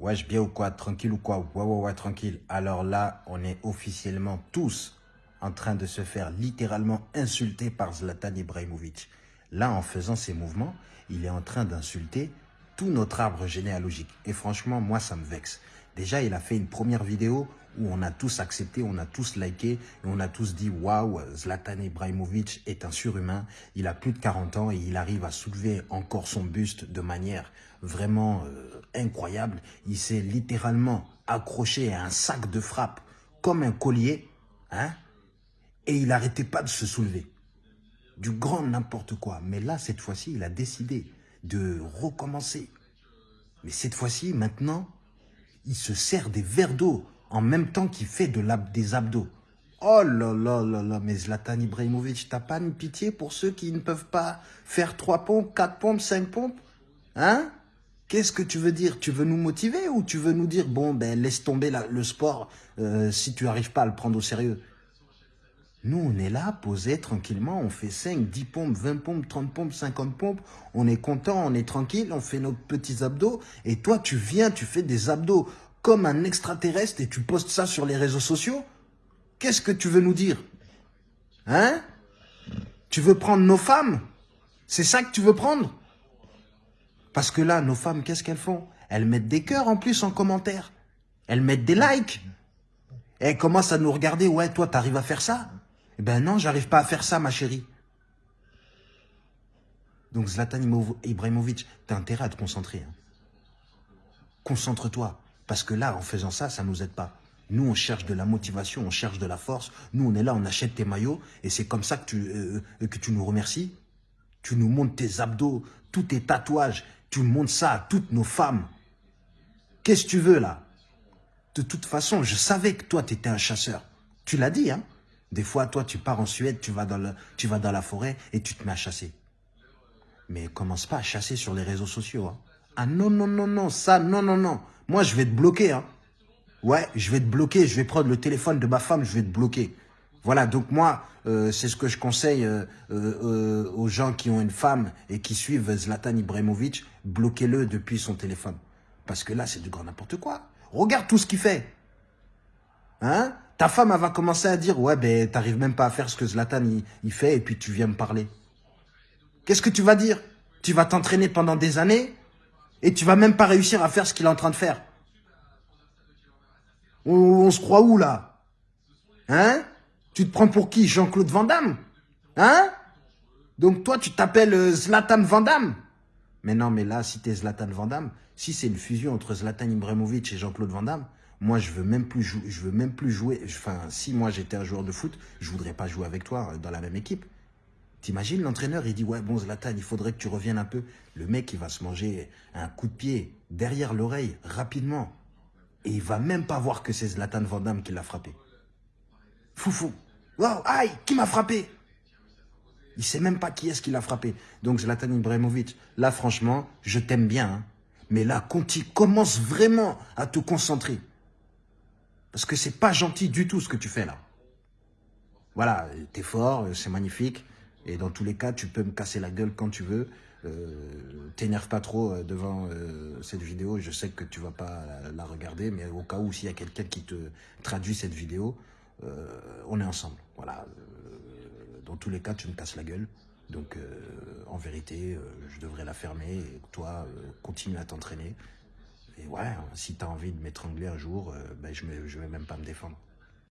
Wesh, bien ou quoi Tranquille ou quoi? Ouais, ouais, ouais, tranquille. Alors là, on est officiellement tous en train de se faire littéralement insulter par Zlatan Ibrahimovic. Là, en faisant ces mouvements, il est en train d'insulter tout notre arbre généalogique. Et franchement, moi, ça me vexe. Déjà, il a fait une première vidéo où on a tous accepté, on a tous liké et on a tous dit waouh, Zlatan Ibrahimovic est un surhumain. Il a plus de 40 ans et il arrive à soulever encore son buste de manière vraiment euh, incroyable. Il s'est littéralement accroché à un sac de frappe comme un collier, hein, et il n'arrêtait pas de se soulever. Du grand n'importe quoi. Mais là, cette fois-ci, il a décidé de recommencer. Mais cette fois-ci, maintenant, il se sert des verres d'eau en même temps qu'il fait de des abdos. Oh là là là là, mais Zlatan Ibrahimovic, t'as pas une pitié pour ceux qui ne peuvent pas faire trois pompes, quatre pompes, cinq pompes Hein? Qu'est-ce que tu veux dire? Tu veux nous motiver ou tu veux nous dire, bon, ben laisse tomber le sport euh, si tu n'arrives pas à le prendre au sérieux? Nous, on est là, posé tranquillement, on fait 5, 10 pompes, 20 pompes, 30 pompes, 50 pompes, on est content, on est tranquille, on fait nos petits abdos, et toi, tu viens, tu fais des abdos comme un extraterrestre et tu postes ça sur les réseaux sociaux. Qu'est-ce que tu veux nous dire? Hein? Tu veux prendre nos femmes? C'est ça que tu veux prendre? Parce que là, nos femmes, qu'est-ce qu'elles font? Elles mettent des cœurs en plus en commentaire. Elles mettent des likes. Et elles commencent à nous regarder? Ouais, toi, t'arrives à faire ça? Eh ben non, j'arrive pas à faire ça, ma chérie. Donc Zlatan Ibrahimovic, t'as intérêt à te concentrer. Hein. Concentre-toi. Parce que là, en faisant ça, ça ne nous aide pas. Nous, on cherche de la motivation, on cherche de la force. Nous, on est là, on achète tes maillots. Et c'est comme ça que tu, euh, euh, nous remercies. Tu nous montres tes abdos, tous tes tatouages. Tu montres ça à toutes nos femmes. Qu'est-ce que tu veux, là? De toute façon, je savais que toi, tu étais un chasseur. Tu l'as dit, hein? Des fois, toi, tu pars en Suède, tu vas, dans la forêt et tu te mets à chasser. Mais commence pas à chasser sur les réseaux sociaux. Hein. Ah non, non, non, non, ça, non, non, non. Moi, je vais te bloquer. Hein. Ouais, je vais te bloquer. Je vais prendre le téléphone de ma femme, je vais te bloquer. Voilà, donc moi, euh, c'est ce que je conseille euh, euh, aux gens qui ont une femme et qui suivent Zlatan Ibrahimovic, bloquez-le depuis son téléphone. Parce que là, c'est du grand n'importe quoi. Regarde tout ce qu'il fait. Hein? Ta femme, elle va commencer à dire, ouais, ben, t'arrives même pas à faire ce que Zlatan, il fait, et puis tu viens me parler. Qu'est-ce que tu vas dire? Tu vas t'entraîner pendant des années et tu vas même pas réussir à faire ce qu'il est en train de faire. On, se croit où, là? Hein? Tu te prends pour qui? Jean-Claude Van Damme? Hein? Donc toi, tu t'appelles euh, Zlatan Van Damme? Mais non, mais là, si t'es Zlatan Van Damme, si c'est une fusion entre Zlatan Ibrahimovic et Jean-Claude Van Damme, moi, je veux même plus jouer. Je veux même plus jouer. Enfin, si moi j'étais un joueur de foot, je voudrais pas jouer avec toi euh, dans la même équipe. T'imagines, l'entraîneur, il dit, ouais, bon, Zlatan, il faudrait que tu reviennes un peu. Le mec, il va se manger un coup de pied derrière l'oreille, rapidement. Et il va même pas voir que c'est Zlatan Van Damme qui l'a frappé. Foufou. Wow, aïe, qui m'a frappé? Il sait même pas qui est-ce qui l'a frappé. Donc, Zlatan Ibrahimovic, là, franchement, je t'aime bien. Hein. Mais là, Conti, commence vraiment à te concentrer. Parce que c'est pas gentil du tout ce que tu fais là. Voilà, t'es fort, c'est magnifique. Et dans tous les cas, tu peux me casser la gueule quand tu veux. Euh, T'énerve pas trop euh, devant euh, cette vidéo. Je sais que tu vas pas la, regarder, mais au cas où s'il y a quelqu'un qui te traduit cette vidéo, euh, on est ensemble. Voilà. dans tous les cas, tu me casses la gueule. Donc, en vérité, je devrais la fermer. Toi, continue à t'entraîner. Et ouais, si tu as envie de m'étrangler un jour, ben, je ne vais même pas me défendre.